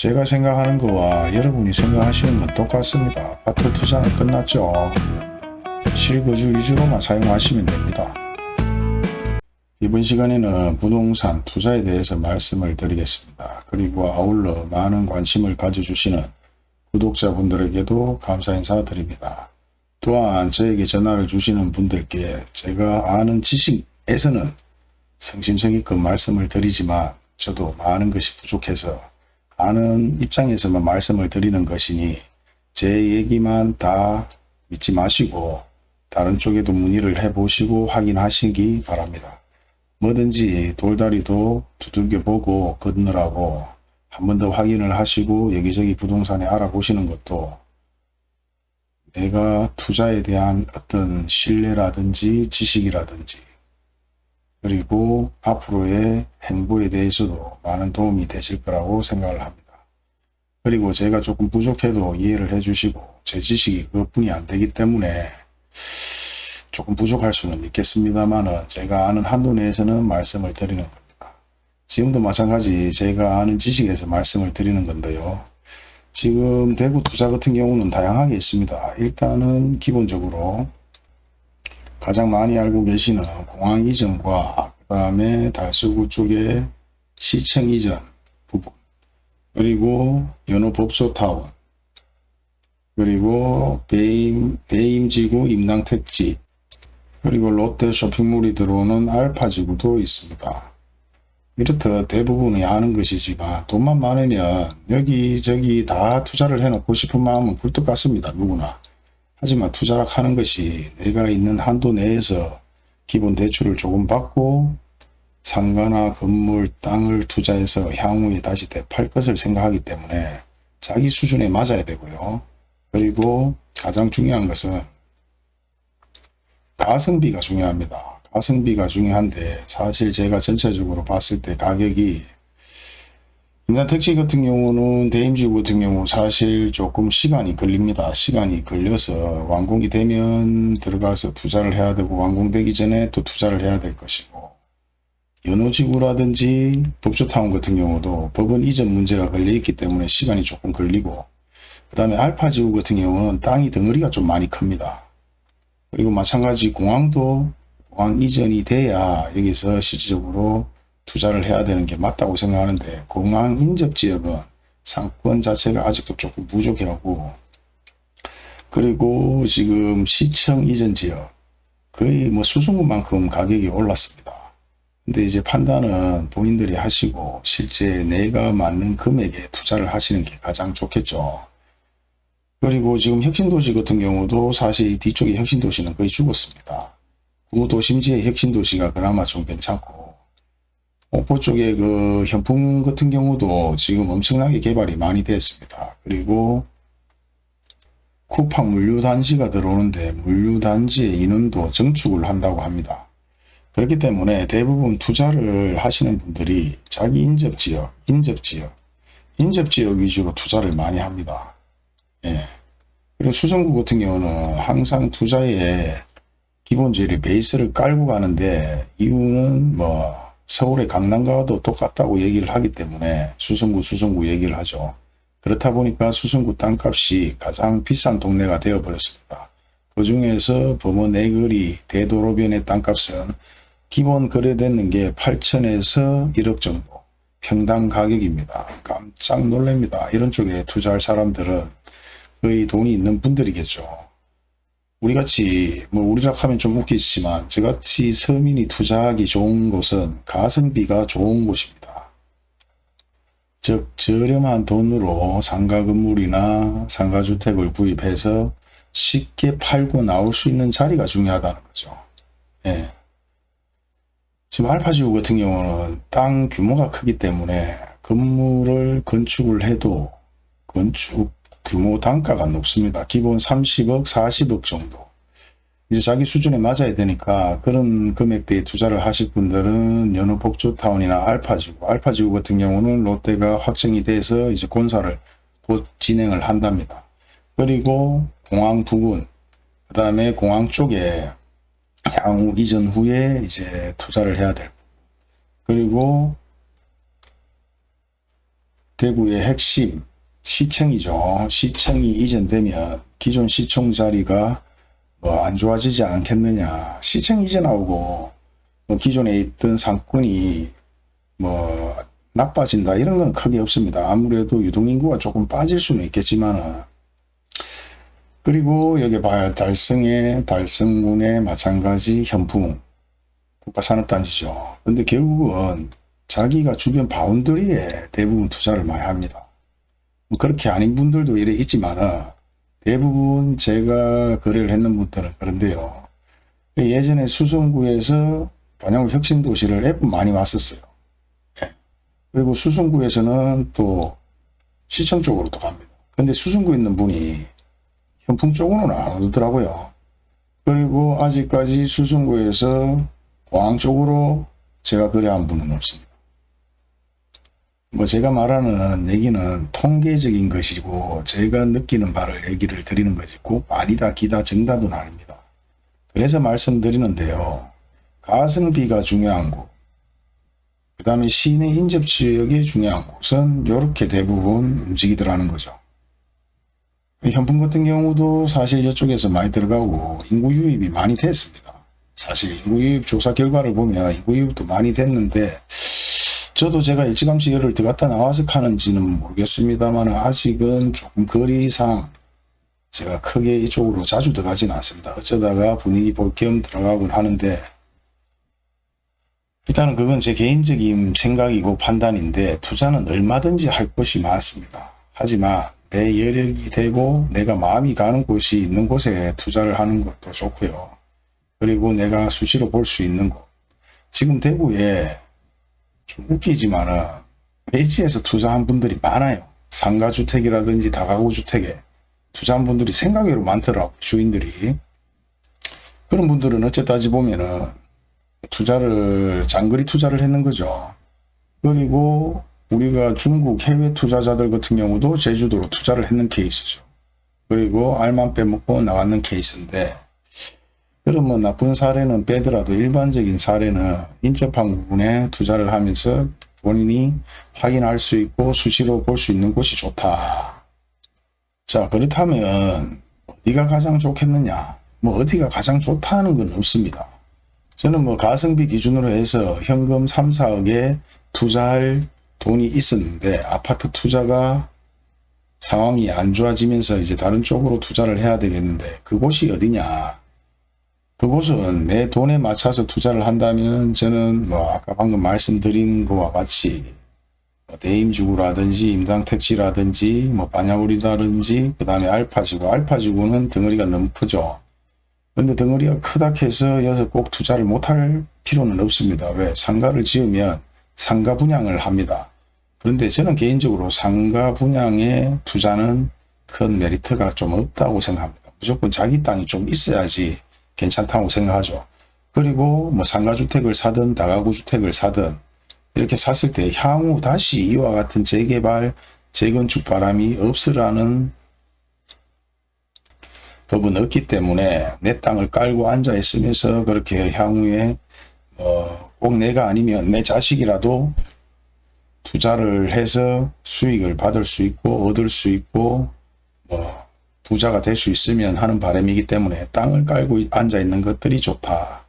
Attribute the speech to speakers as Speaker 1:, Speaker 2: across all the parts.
Speaker 1: 제가 생각하는 거와 여러분이 생각하시는 건 똑같습니다. 아파트 투자는 끝났죠. 실거주 위주로만 사용하시면 됩니다. 이번 시간에는 부동산 투자에 대해서 말씀을 드리겠습니다. 그리고 아울러 많은 관심을 가져주시는 구독자분들에게도 감사 인사드립니다. 또한 저에게 전화를 주시는 분들께 제가 아는 지식에서는 성심성의껏 말씀을 드리지만 저도 많은 것이 부족해서 아는 입장에서만 말씀을 드리는 것이니 제 얘기만 다 믿지 마시고 다른 쪽에도 문의를 해보시고 확인하시기 바랍니다. 뭐든지 돌다리도 두들겨 보고 걷느라고 한 번 더 확인을 하시고 여기저기 부동산에 알아보시는 것도 내가 투자에 대한 어떤 신뢰라든지 지식이라든지 그리고 앞으로의 행보에 대해서도 많은 도움이 되실 거라고 생각을 합니다. 그리고 제가 조금 부족해도 이해를 해주시고 제 지식이 그것뿐이 안 되기 때문에 조금 부족할 수는 있겠습니다만 제가 아는 한도 내에서는 말씀을 드리는 겁니다. 지금도 마찬가지 제가 아는 지식에서 말씀을 드리는 건데요. 지금 대구 투자 같은 경우는 다양하게 있습니다. 일단은 기본적으로 가장 많이 알고 계시는 공항 이전과 그 다음에 달서구 쪽에 시청 이전 부분 그리고 연호 법소타운 그리고 배임, 배임지구 임당택지 그리고 롯데 쇼핑몰이 들어오는 알파지구도 있습니다. 이렇듯 대부분이 아는 것이지만 돈만 많으면 여기저기 다 투자를 해놓고 싶은 마음은 굴뚝 같습니다. 누구나. 하지만 투자를 하는 것이 내가 있는 한도 내에서 기본 대출을 조금 받고 상가나 건물, 땅을 투자해서 향후에 다시 되팔 것을 생각하기 때문에 자기 수준에 맞아야 되고요. 그리고 가장 중요한 것은 가성비가 중요합니다. 가성비가 중요한데 사실 제가 전체적으로 봤을 때 가격이 인간택시 같은 경우는 대임지구 같은 경우 사실 조금 시간이 걸립니다. 시간이 걸려서 완공이 되면 들어가서 투자를 해야 되고 완공되기 전에 또 투자를 해야 될 것이고 연호지구라든지 법조타운 같은 경우도 법원 이전 문제가 걸려 있기 때문에 시간이 조금 걸리고 그 다음에 알파지구 같은 경우는 땅이 덩어리가 좀 많이 큽니다. 그리고 마찬가지 공항도 공항 이전이 돼야 여기서 실질적으로 투자를 해야 되는 게 맞다고 생각하는데 공항 인접 지역은 상권 자체가 아직도 조금 부족해하고 그리고 지금 시청 이전 지역 거의 뭐 수승구만큼 가격이 올랐습니다. 근데 이제 판단은 본인들이 하시고 실제 내가 맞는 금액에 투자를 하시는 게 가장 좋겠죠. 그리고 지금 혁신도시 같은 경우도 사실 뒤쪽에 혁신도시는 거의 죽었습니다. 구도심지의 혁신도시가 그나마 좀 괜찮고 옥포 쪽에 그 현풍 같은 경우도 지금 엄청나게 개발이 많이 됐습니다. 그리고 쿠팡 물류단지가 들어오는데 물류단지의 인원도 증축을 한다고 합니다. 그렇기 때문에 대부분 투자를 하시는 분들이 자기 인접지역, 인접지역, 인접지역 위주로 투자를 많이 합니다. 예. 그리고 수성구 같은 경우는 항상 투자에 기본적으로 베이스를 깔고 가는데 이유는 뭐 서울의 강남가도 똑같다고 얘기를 하기 때문에 수성구 수성구 얘기를 하죠. 그렇다 보니까 수성구 땅값이 가장 비싼 동네가 되어버렸습니다. 그 중에서 범어 내거리 대도로변의 땅값은 기본 거래되는 게 8천에서 1억 정도 평당 가격입니다. 깜짝 놀랍니다. 이런 쪽에 투자할 사람들은 거의 돈이 있는 분들이겠죠. 우리같이 뭐 우리락 하면 좀 웃기지만 저같이 서민이 투자하기 좋은 곳은 가성비가 좋은 곳입니다. 즉 저렴한 돈으로 상가 건물이나 상가주택을 구입해서 쉽게 팔고 나올 수 있는 자리가 중요하다는 거죠. 예. 지금 알파지구 같은 경우는 땅 규모가 크기 때문에 건물을 건축을 해도 건축 규모 단가가 높습니다. 기본 30억, 40억 정도. 이제 자기 수준에 맞아야 되니까 그런 금액대에 투자를 하실 분들은 연호 복조타운이나 알파지구, 알파지구 같은 경우는 롯데가 확정이 돼서 이제 공사를 곧 진행을 한답니다. 그리고 공항 부근, 그 다음에 공항 쪽에 향후 이전 후에 이제 투자를 해야 될. 그리고 대구의 핵심 시청이죠. 시청이 이전되면 기존 시청 자리가 뭐 안 좋아지지 않겠느냐. 시청 이전하고 뭐 기존에 있던 상권이 뭐 나빠진다 이런 건 크게 없습니다. 아무래도 유동인구가 조금 빠질 수는 있겠지만 그리고 여기 봐요. 달성의 달성군의 마찬가지 현풍 국가산업단지죠. 근데 결국은 자기가 주변 바운더리에 대부분 투자를 많이 합니다. 뭐 그렇게 아닌 분들도 이래 있지만 대부분 제가 거래를 했는 분들은 그런데요. 예전에 수성구에서 반영구 혁신도시를 앱 많이 왔었어요. 예. 그리고 수성구에서는 또 시청 쪽으로 또 갑니다. 근데 수성구에 있는 분이 현풍 쪽으로는 안 오더라고요. 그리고 아직까지 수성구에서 공항 쪽으로 제가 거래한 분은 없습니다. 뭐 제가 말하는 얘기는 통계적인 것이고 제가 느끼는 바를 얘기를 드리는 것이 꼭 아니다 기다 정답은 아닙니다. 그래서 말씀드리는데요. 가성비가 중요한 곳, 그 다음에 시내 인접 지역이 중요한 곳은 이렇게 대부분 움직이더라는 거죠. 현풍 같은 경우도 사실 이쪽에서 많이 들어가고 인구 유입이 많이 됐습니다. 사실 인구 유입 조사 결과를 보면 인구 유입도 많이 됐는데 저도 제가 일찌감치 열을 들어갔다 나와서 가는지는 모르겠습니다만 아직은 조금 거리상 제가 크게 이쪽으로 자주 들어가지는 않습니다. 어쩌다가 분위기 볼 겸 들어가곤 하는데 일단은 그건 제 개인적인 생각이고 판단인데 투자는 얼마든지 할 것이 많습니다. 하지만 내 여력이 되고 내가 마음이 가는 곳이 있는 곳에 투자를 하는 것도 좋고요. 그리고 내가 수시로 볼 수 있는 곳. 지금 대구에 좀 웃기지만은 매지에서 투자한 분들이 많아요. 상가주택이라든지 다가구주택에 투자한 분들이 생각외로 많더라고요. 주인들이. 그런 분들은 어째 따지 보면은 투자를 장거리 투자를 했는 거죠. 그리고 우리가 중국 해외 투자자들 같은 경우도 제주도로 투자를 했는 케이스죠. 그리고 알만 빼먹고 나갔는 케이스인데 그러면 나쁜 사례는 빼더라도 일반적인 사례는 인접한 부분에 투자를 하면서 본인이 확인할 수 있고 수시로 볼 수 있는 곳이 좋다. 자 그렇다면 어디가 가장 좋겠느냐 뭐 어디가 가장 좋다는 건 없습니다. 저는 뭐 가성비 기준으로 해서 현금 3, 4억에 투자할 돈이 있었는데 아파트 투자가 상황이 안 좋아지면서 이제 다른 쪽으로 투자를 해야 되겠는데 그곳이 어디냐 그곳은 내 돈에 맞춰서 투자를 한다면 저는 뭐 아까 방금 말씀드린 것과 같이 뭐 대임지구라든지 임당택지라든지 뭐 반야우리라든지 그 다음에 알파지구 알파지구는 덩어리가 너무 크죠 근데 덩어리가 크다 해서 여기서 꼭 투자를 못할 필요는 없습니다. 왜? 상가를 지으면 상가 분양을 합니다. 그런데 저는 개인적으로 상가 분양에 투자는 큰 메리트가 좀 없다고 생각합니다. 무조건 자기 땅이 좀 있어야지 괜찮다고 생각하죠. 그리고 뭐 상가주택을 사든 다가구주택을 사든 이렇게 샀을 때 향후 다시 이와 같은 재개발, 재건축 바람이 없으라는 법은 없기 때문에 내 땅을 깔고 앉아 있으면서 그렇게 향후에 어, 꼭 내가 아니면 내 자식이라도 투자를 해서 수익을 받을 수 있고 얻을 수 있고 뭐 부자가 될 수 있으면 하는 바람이기 때문에 땅을 깔고 앉아 있는 것들이 좋다.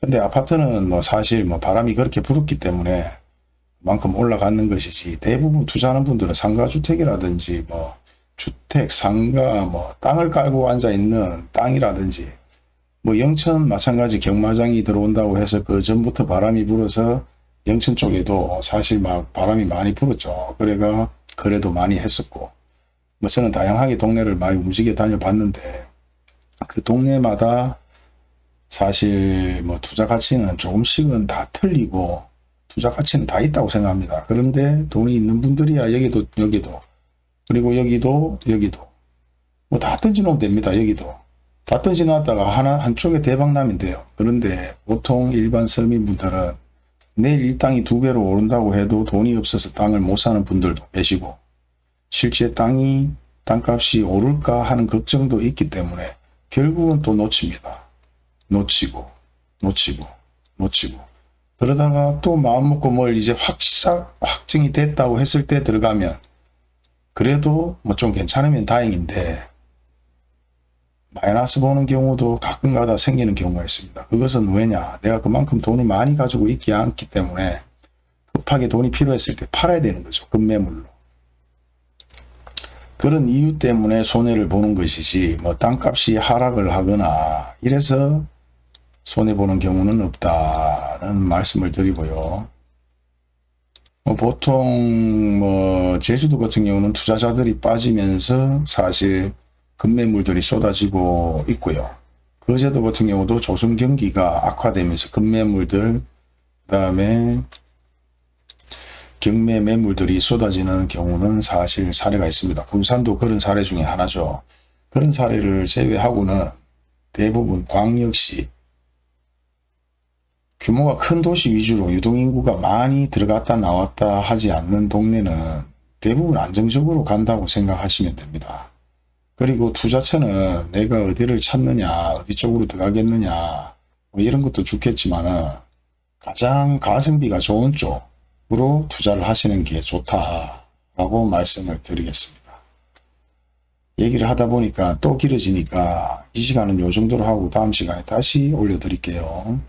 Speaker 1: 근데 아파트는 뭐 사실 뭐 바람이 그렇게 불었기 때문에 만큼 올라가는 것이지 대부분 투자하는 분들은 상가주택이라든지 뭐 주택, 상가, 뭐 땅을 깔고 앉아 있는 땅이라든지 뭐 영천 마찬가지 경마장이 들어온다고 해서 그 전부터 바람이 불어서 영천 쪽에도 사실 막 바람이 많이 불었죠. 그래가 거래도 많이 했었고 뭐 저는 다양하게 동네를 많이 움직여 다녀봤는데 그 동네마다 사실 뭐 투자 가치는 조금씩은 다 틀리고 투자 가치는 다 있다고 생각합니다. 그런데 돈이 있는 분들이야 여기도 여기도 그리고 여기도 여기도 뭐 다 던져놓으면 됩니다. 여기도 다 던져놨다가 하나 한쪽에 대박 나면 돼요. 그런데 보통 일반 서민분들은 내일 이 땅이 두 배로 오른다고 해도 돈이 없어서 땅을 못 사는 분들도 계시고 실제 땅이 땅값이 오를까 하는 걱정도 있기 때문에 결국은 또 놓칩니다. 놓치고 놓치고 놓치고 그러다가 또 마음 먹고 뭘 이제 확 확증이 됐다고 했을 때 들어가면 그래도 뭐 좀 괜찮으면 다행인데 마이너스 보는 경우도 가끔가다 생기는 경우가 있습니다. 그것은 왜냐? 내가 그만큼 돈이 많이 가지고 있지 않기 때문에 급하게 돈이 필요했을 때 팔아야 되는 거죠. 급매물로. 그런 이유 때문에 손해를 보는 것이지 뭐 땅값이 하락을 하거나 이래서 손해보는 경우는 없다는 말씀을 드리고요. 뭐 보통 뭐 제주도 같은 경우는 투자자들이 빠지면서 사실 급매물들이 쏟아지고 있고요. 거제도 같은 경우도 조선 경기가 악화되면서 급매물들 그 다음에 경매 매물들이 쏟아지는 경우는 사실 사례가 있습니다. 군산도 그런 사례 중에 하나죠. 그런 사례를 제외하고는 대부분 광역시 규모가 큰 도시 위주로 유동인구가 많이 들어갔다 나왔다 하지 않는 동네는 대부분 안정적으로 간다고 생각하시면 됩니다. 그리고 투자처는 내가 어디를 찾느냐 어디 쪽으로 들어가겠느냐 뭐 이런 것도 좋겠지만 가장 가성비가 좋은 쪽 으로 투자를 하시는 게 좋다라고 말씀을 드리겠습니다. 얘기를 하다 보니까 또 길어지니까 이 시간은 요 정도로 하고 다음 시간에 다시 올려드릴게요.